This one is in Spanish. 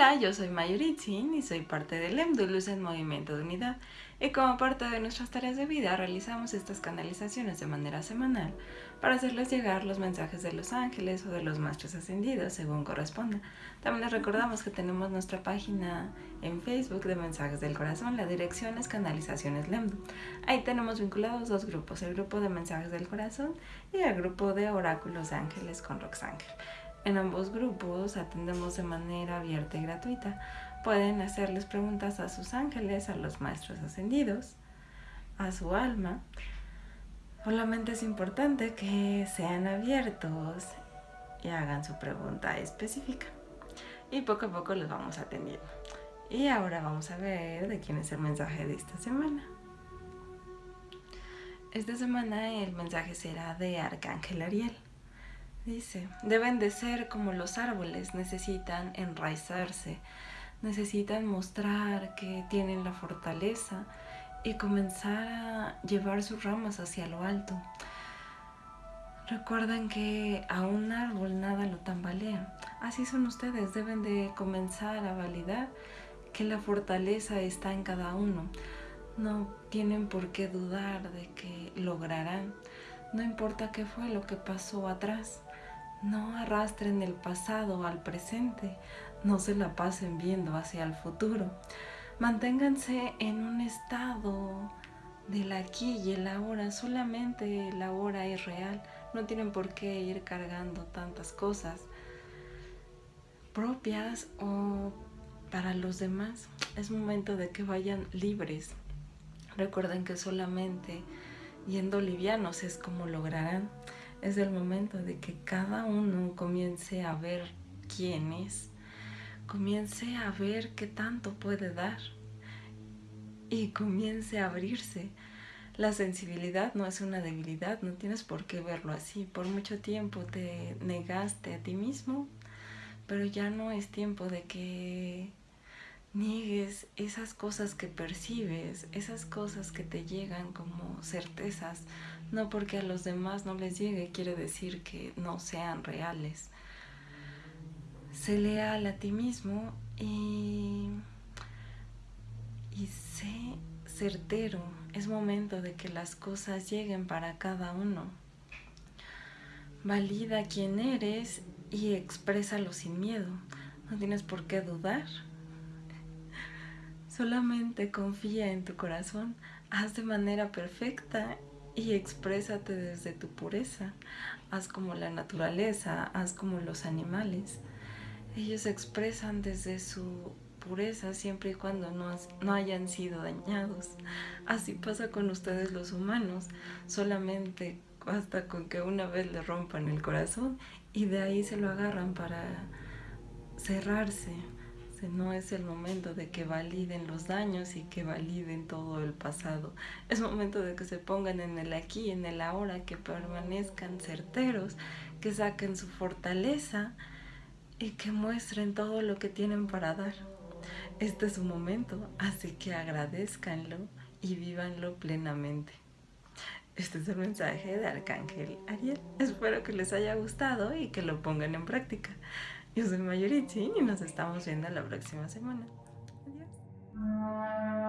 Hola, yo soy Mayuritzin y soy parte del EMDU Luz en Movimiento de Unidad. Y como parte de nuestras tareas de vida realizamos estas canalizaciones de manera semanal para hacerles llegar los mensajes de los ángeles o de los maestros ascendidos según corresponda. También les recordamos que tenemos nuestra página en Facebook de Mensajes del Corazón, la dirección es Canalizaciones LEMDU. Ahí tenemos vinculados dos grupos, el grupo de Mensajes del Corazón y el grupo de Oráculos de Ángeles con Roxángel. En ambos grupos atendemos de manera abierta y gratuita. Pueden hacerles preguntas a sus ángeles, a los maestros ascendidos, a su alma. Solamente es importante que sean abiertos y hagan su pregunta específica. Y poco a poco los vamos atendiendo. Y ahora vamos a ver de quién es el mensaje de esta semana. Esta semana el mensaje será de Arcángel Ariel. Dice, deben de ser como los árboles, necesitan enraizarse, necesitan mostrar que tienen la fortaleza y comenzar a llevar sus ramas hacia lo alto. Recuerden que a un árbol nada lo tambalea. Así son ustedes, deben de comenzar a validar que la fortaleza está en cada uno. No tienen por qué dudar de que lograrán. No importa qué fue lo que pasó atrás. No arrastren el pasado al presente, no se la pasen viendo hacia el futuro. Manténganse en un estado del aquí y el ahora, solamente el ahora es real. No tienen por qué ir cargando tantas cosas propias o para los demás. Es momento de que vayan libres. Recuerden que solamente yendo livianos es como lograrán es el momento de que cada uno comience a ver quién es, comience a ver qué tanto puede dar y comience a abrirse. La sensibilidad no es una debilidad, no tienes por qué verlo así. Por mucho tiempo te negaste a ti mismo, pero ya no es tiempo de que niegues esas cosas que percibes, esas cosas que te llegan como certezas, no porque a los demás no les llegue quiere decir que no sean reales. Sé leal a ti mismo y, sé certero. Es momento de que las cosas lleguen para cada uno. Valida quién eres y exprésalo sin miedo. No tienes por qué dudar Solamente confía en tu corazón, haz de manera perfecta y exprésate desde tu pureza. Haz como la naturaleza, haz como los animales. Ellos expresan desde su pureza siempre y cuando no, no, hayan sido dañados. Así pasa con ustedes los humanos, solamente basta con que una vez le rompan el corazón y de ahí se lo agarran para cerrarse, no es el momento de que validen los daños y que validen todo el pasado. Es momento de que se pongan en el aquí, en el ahora, que permanezcan certeros, que saquen su fortaleza y que muestren todo lo que tienen para dar. Este es su momento, así que agradezcanlo y vívanlo plenamente. Este es el mensaje de Arcángel Ariel. Espero que les haya gustado y que lo pongan en práctica. Yo soy Mayuritzin y nos estamos viendo la próxima semana. Adiós.